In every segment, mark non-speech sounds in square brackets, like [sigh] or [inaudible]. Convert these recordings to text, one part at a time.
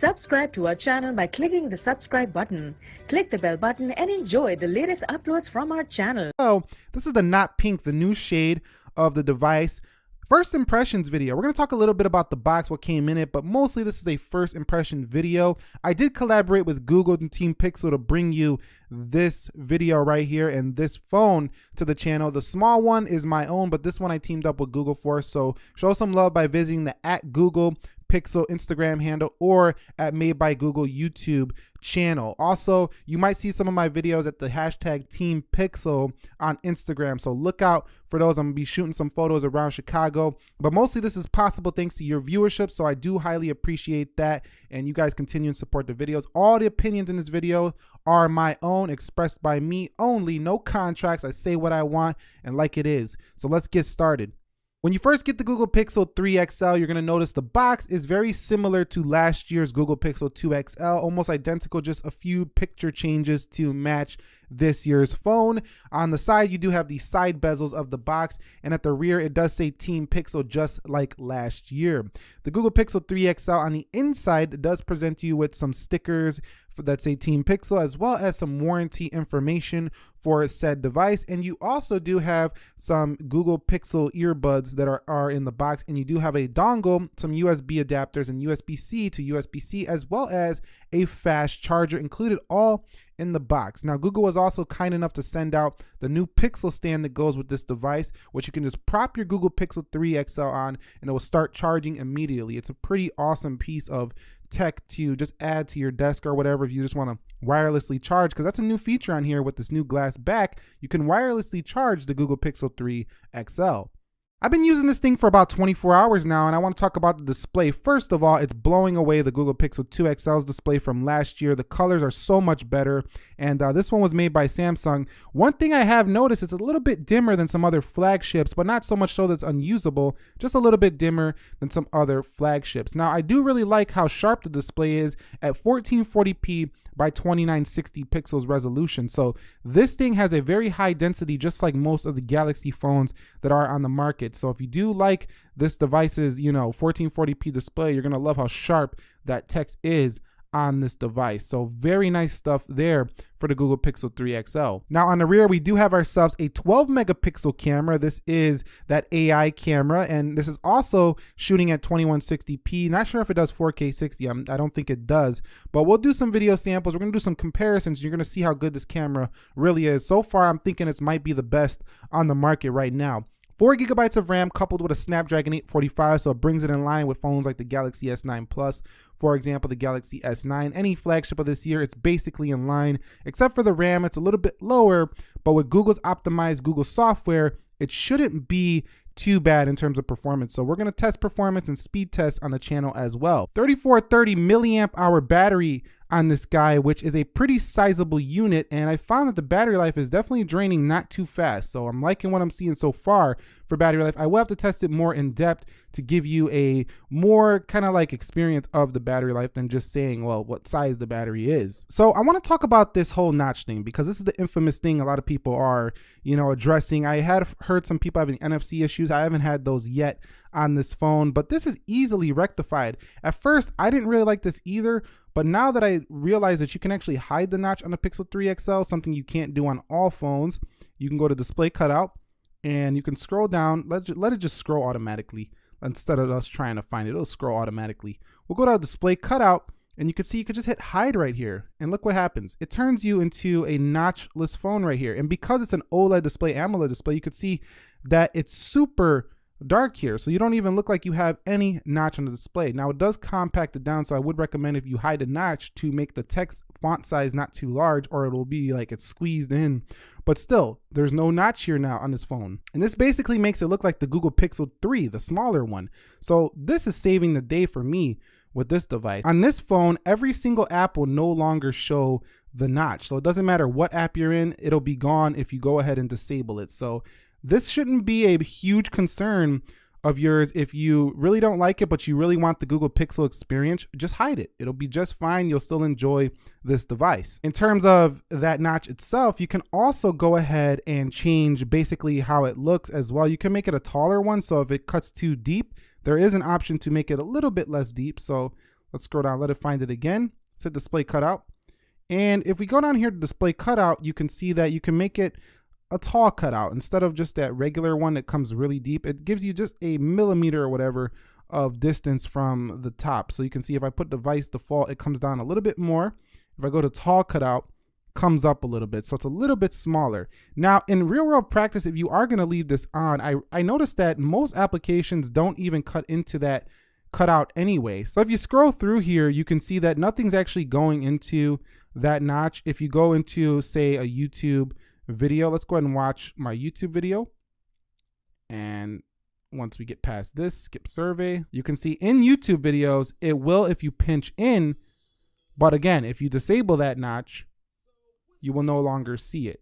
Subscribe to our channel by clicking the subscribe button. Click the bell button and enjoy the latest uploads from our channel. So this is the Not Pink, the new shade of the device. First impressions video. We're going to talk a little bit about the box, what came in it, but mostly this is a first impression video. I did collaborate with Google and Team Pixel to bring you this video right here and this phone to the channel. The small one is my own, but this one I teamed up with Google for. So show some love by visiting the at Google Pixel Instagram handle or at Made by Google YouTube channel. Also, you might see some of my videos at the hashtag Team Pixel on Instagram. So look out for those. I'm gonna be shooting some photos around Chicago, but mostly this is possible thanks to your viewership. So I do highly appreciate that. And you guys continue and support the videos. All the opinions in this video are my own, expressed by me only. No contracts. I say what I want and like it is. So let's get started. When you first get the Google Pixel 3 XL, you're gonna notice the box is very similar to last year's Google Pixel 2 XL, almost identical, just a few picture changes to match this year's phone. On the side, you do have the side bezels of the box, and at the rear, it does say Team Pixel just like last year. The Google Pixel 3 XL on the inside does present you with some stickers that say Team Pixel, as well as some warranty information for said device. And you also do have some Google Pixel earbuds that are, are in the box. And you do have a dongle, some USB adapters and USB-C to USB-C, as well as a fast charger included all in the box. Now, Google was also kind enough to send out the new Pixel stand that goes with this device, which you can just prop your Google Pixel 3 XL on and it will start charging immediately. It's a pretty awesome piece of tech to just add to your desk or whatever if you just want to wirelessly charge because that's a new feature on here with this new glass back. You can wirelessly charge the Google Pixel 3 XL. I've been using this thing for about 24 hours now and I want to talk about the display. First of all, it's blowing away the Google Pixel 2 XL's display from last year. The colors are so much better and uh, this one was made by Samsung. One thing I have noticed is a little bit dimmer than some other flagships, but not so much so that's unusable, just a little bit dimmer than some other flagships. Now, I do really like how sharp the display is at 1440p by 2960 pixels resolution. So this thing has a very high density, just like most of the Galaxy phones that are on the market. So if you do like this device's, you know, 1440p display, you're gonna love how sharp that text is on this device. So very nice stuff there for the Google Pixel 3 XL. Now on the rear, we do have ourselves a 12 megapixel camera. This is that AI camera, and this is also shooting at 2160p. Not sure if it does 4K 60, I'm, um, I do not think it does, but we'll do some video samples. We're gonna do some comparisons. You're gonna see how good this camera really is. So far, I'm thinking it might be the best on the market right now. 4 gigabytes of RAM coupled with a Snapdragon 845, so it brings it in line with phones like the Galaxy S9 Plus, for example, the Galaxy S9. Any flagship of this year, it's basically in line, except for the RAM, it's a little bit lower, but with Google's optimized Google software, it shouldn't be too bad in terms of performance. So we're gonna test performance and speed test on the channel as well. 3430 milliamp hour battery on this guy, which is a pretty sizable unit. And I found that the battery life is definitely draining not too fast. So I'm liking what I'm seeing so far for battery life. I will have to test it more in depth to give you a more kind of like experience of the battery life than just saying, well, what size the battery is. So I want to talk about this whole notch thing because this is the infamous thing a lot of people are, you know, addressing. I had heard some people having NFC issues. I haven't had those yet on this phone, but this is easily rectified. At first, I didn't really like this either, but now that I realize that you can actually hide the notch on the Pixel 3 XL, something you can't do on all phones, you can go to display cutout and you can scroll down. Let, it just scroll automatically instead of us trying to find it. It'll scroll automatically. We'll go to display cutout and you can see you could just hit hide right here and look what happens. It turns you into a notchless phone right here. And because it's an OLED display, AMOLED display, you could see that it's super dark here. So you don't even look like you have any notch on the display. Now it does compact it down. So I would recommend if you hide a notch to make the text font size not too large or it'll be like it's squeezed in. But still, there's no notch here now on this phone. And this basically makes it look like the Google Pixel 3, the smaller one. So this is saving the day for me with this device. On this phone, every single app will no longer show the notch. So it doesn't matter what app you're in, it'll be gone if you go ahead and disable it. So this shouldn't be a huge concern of yours if you really don't like it but you really want the Google Pixel experience. Just hide it. It'll be just fine. You'll still enjoy this device. In terms of that notch itself you can also go ahead and change basically how it looks as well. You can make it a taller one so if it cuts too deep there is an option to make it a little bit less deep. So Let's scroll down, let it find it again. Set display cutout. And if we go down here to display cutout, you can see that you can make it a tall cutout instead of just that regular one that comes really deep. It gives you just a millimeter or whatever of distance from the top. So you can see if I put device default, it comes down a little bit more. If I go to tall cutout, comes up a little bit. So it's a little bit smaller. Now in real world practice, if you are gonna leave this on, I, I noticed that most applications don't even cut into that cutout anyway. So if you scroll through here, you can see that nothing's actually going into that notch. If you go into say a YouTube video, let's go ahead and watch my YouTube video. And once we get past this, skip survey, you can see in YouTube videos, it will if you pinch in, but again, if you disable that notch, you will no longer see it.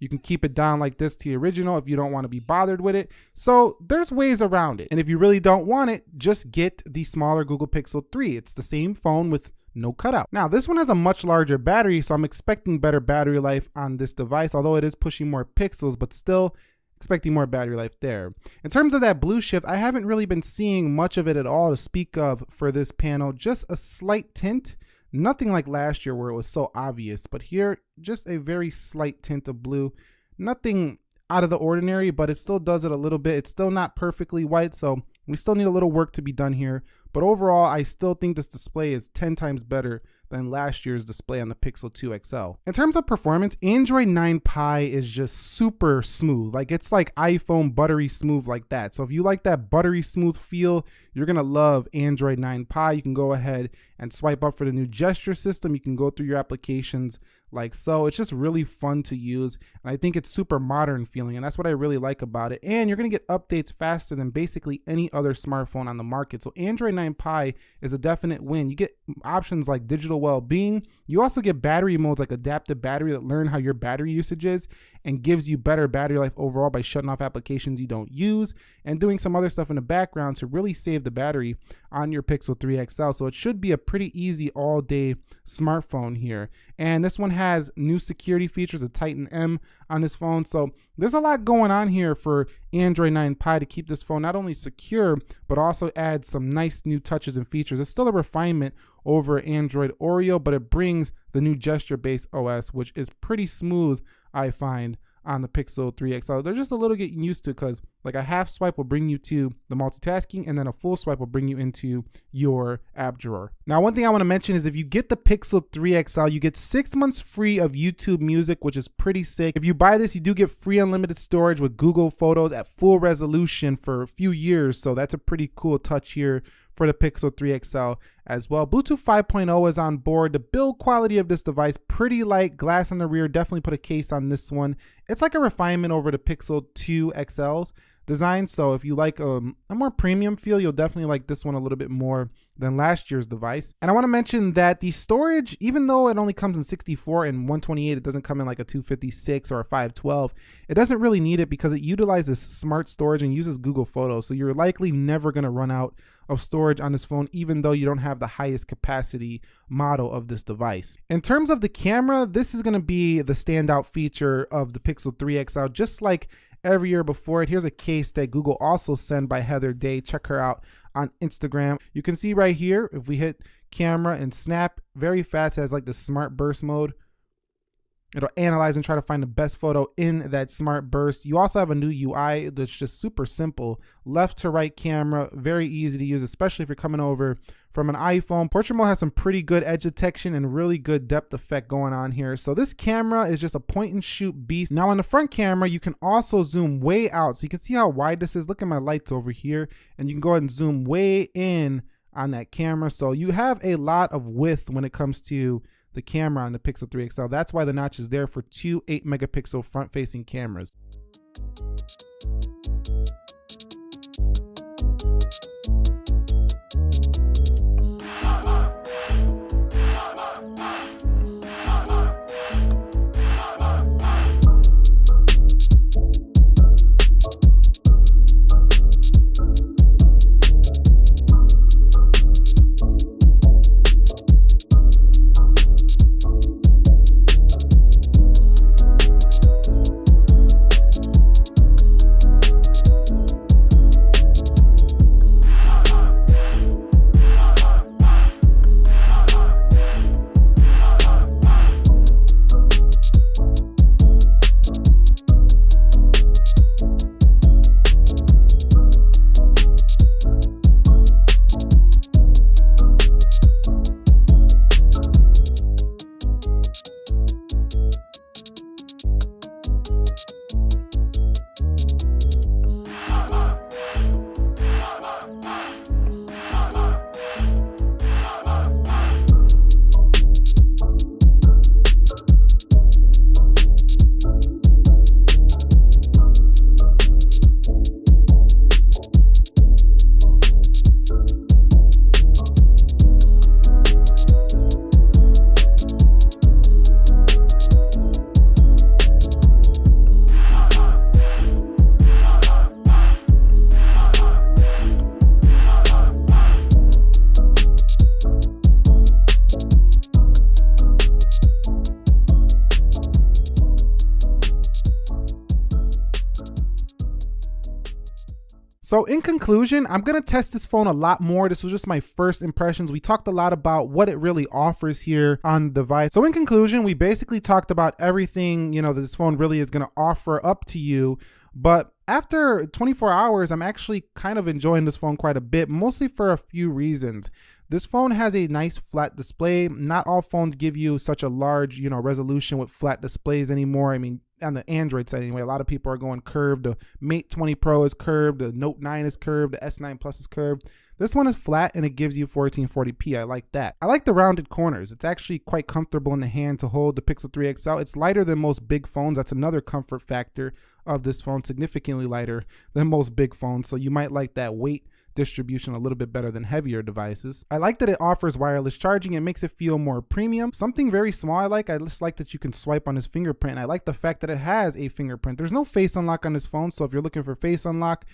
You can keep it down like this to the original if you don't want to be bothered with it. So there's ways around it. And if you really don't want it, just get the smaller Google Pixel 3. It's the same phone with no cutout. Now this one has a much larger battery, so I'm expecting better battery life on this device, although it is pushing more pixels, but still expecting more battery life there. In terms of that blue shift, I haven't really been seeing much of it at all to speak of for this panel, just a slight tint, nothing like last year where it was so obvious, but here, just a very slight tint of blue, nothing out of the ordinary, but it still does it a little bit. It's still not perfectly white, so we still need a little work to be done here. But overall, I still think this display is 10 times better than last year's display on the Pixel 2 XL. In terms of performance, Android 9 Pie is just super smooth. Like it's like iPhone buttery smooth like that. So if you like that buttery smooth feel, you're gonna love Android 9 Pie. You can go ahead and swipe up for the new gesture system. You can go through your applications like so. It's just really fun to use. And I think it's super modern feeling. And that's what I really like about it. And you're gonna get updates faster than basically any other smartphone on the market. So Android 9 Pie is a definite win. You get options like digital well-being. You also get battery modes like adaptive battery that learn how your battery usage is and gives you better battery life overall by shutting off applications you don't use and doing some other stuff in the background to really save the battery on your Pixel 3 XL. So it should be a pretty easy all day smartphone here. And this one has new security features, a Titan M on this phone. So there's a lot going on here for Android 9 Pie to keep this phone not only secure, but also add some nice new touches and features. It's still a refinement over Android Oreo, but it brings the new gesture-based OS, which is pretty smooth, I find, on the Pixel 3 XL. They're just a little getting used to because like a half swipe will bring you to the multitasking and then a full swipe will bring you into your app drawer. Now, one thing I want to mention is if you get the Pixel 3 XL, you get six months free of YouTube music, which is pretty sick. If you buy this, you do get free unlimited storage with Google Photos at full resolution for a few years. So that's a pretty cool touch here for the Pixel 3 XL as well. Bluetooth 5.0 is on board. The build quality of this device, pretty light, glass on the rear, definitely put a case on this one. It's like a refinement over the Pixel 2 XLs design. So if you like um, a more premium feel, you'll definitely like this one a little bit more than last year's device. And I wanna mention that the storage, even though it only comes in 64 and 128, it doesn't come in like a 256 or a 512, it doesn't really need it because it utilizes smart storage and uses Google Photos. So you're likely never gonna run out of storage on this phone, even though you don't have the highest capacity model of this device. In terms of the camera, this is gonna be the standout feature of the Pixel 3 XL, just like every year before it. Here's a case that Google also sent by Heather Day. Check her out on Instagram. You can see right here, if we hit camera and snap very fast, has like the smart burst mode. It'll analyze and try to find the best photo in that smart burst. You also have a new UI that's just super simple. Left to right camera, very easy to use, especially if you're coming over from an iPhone. Portrait mode has some pretty good edge detection and really good depth effect going on here. So this camera is just a point and shoot beast. Now on the front camera, you can also zoom way out. So you can see how wide this is. Look at my lights over here and you can go ahead and zoom way in on that camera. So you have a lot of width when it comes to the camera on the Pixel 3 XL. That's why the notch is there for two 8 megapixel front facing cameras. So in conclusion, I'm gonna test this phone a lot more. This was just my first impressions. We talked a lot about what it really offers here on the device. So in conclusion, we basically talked about everything, you know, that this phone really is gonna offer up to you. But after 24 hours, I'm actually kind of enjoying this phone quite a bit, mostly for a few reasons. This phone has a nice flat display. Not all phones give you such a large, you know, resolution with flat displays anymore. I mean, on the Android side anyway, a lot of people are going curved. The Mate 20 Pro is curved, the Note 9 is curved, the S9 Plus is curved. This one is flat and it gives you 1440p. I like that. I like the rounded corners. It's actually quite comfortable in the hand to hold the Pixel 3 XL. It's lighter than most big phones. That's another comfort factor of this phone, significantly lighter than most big phones. So you might like that weight distribution a little bit better than heavier devices. I like that it offers wireless charging. It makes it feel more premium. Something very small I like, I just like that you can swipe on his fingerprint. I like the fact that it has a fingerprint. There's no face unlock on this phone, so if you're looking for face unlock,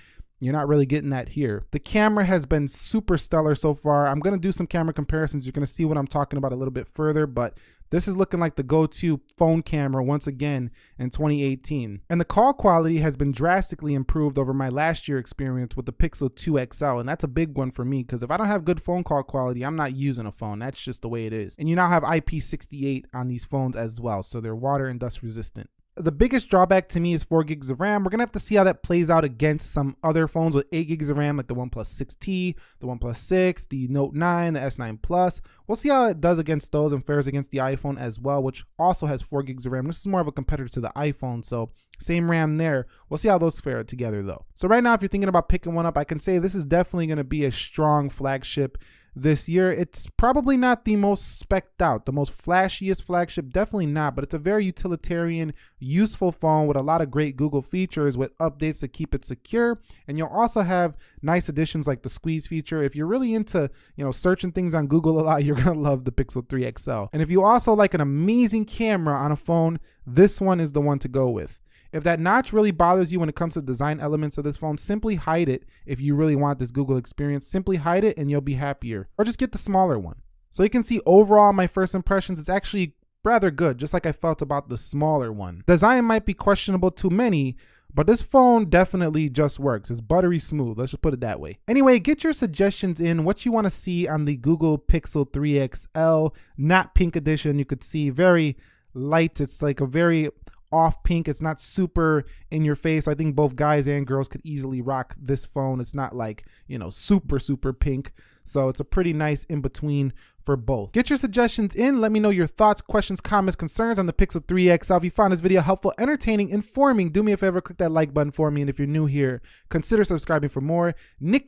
you're not really getting that here. The camera has been super stellar so far. I'm gonna do some camera comparisons. You're gonna see what I'm talking about a little bit further, but this is looking like the go-to phone camera once again in 2018. And the call quality has been drastically improved over my last year experience with the Pixel 2 XL. And that's a big one for me because if I don't have good phone call quality, I'm not using a phone. That's just the way it is. And you now have IP68 on these phones as well. So they're water and dust resistant the biggest drawback to me is 4 gigs of RAM. We're gonna have to see how that plays out against some other phones with 8 gigs of RAM, like the OnePlus 6T, the OnePlus 6, the Note 9, the S9 Plus. We'll see how it does against those and fares against the iPhone as well, which also has 4 gigs of RAM. This is more of a competitor to the iPhone, so same RAM there. We'll see how those fare together though. So right now, if you're thinking about picking one up, I can say this is definitely gonna be a strong flagship this year. It's probably not the most specked out, the most flashiest flagship, definitely not, but it's a very utilitarian, useful phone with a lot of great Google features with updates to keep it secure. And you'll also have nice additions like the squeeze feature. If you're really into, you know, searching things on Google a lot, [laughs] you're gonna love the Pixel 3 XL. And if you also like an amazing camera on a phone, this one is the one to go with. If that notch really bothers you when it comes to design elements of this phone, simply hide it if you really want this Google experience. Simply hide it and you'll be happier. Or just get the smaller one. So you can see overall my first impressions, it's actually rather good, just like I felt about the smaller one. Design might be questionable to many, but this phone definitely just works. It's buttery smooth. Let's just put it that way. Anyway, get your suggestions in what you want to see on the Google Pixel 3 XL, not pink edition. You could see very light. It's like a very off pink. It's not super in your face. I think both guys and girls could easily rock this phone. It's not like, you know, super, super pink. So it's a pretty nice in between for both. Get your suggestions in. Let me know your thoughts, questions, comments, concerns on the Pixel 3 XL. If you found this video helpful, entertaining, informing, do me a favor, click that like button for me. And if you're new here, consider subscribing for more. Nick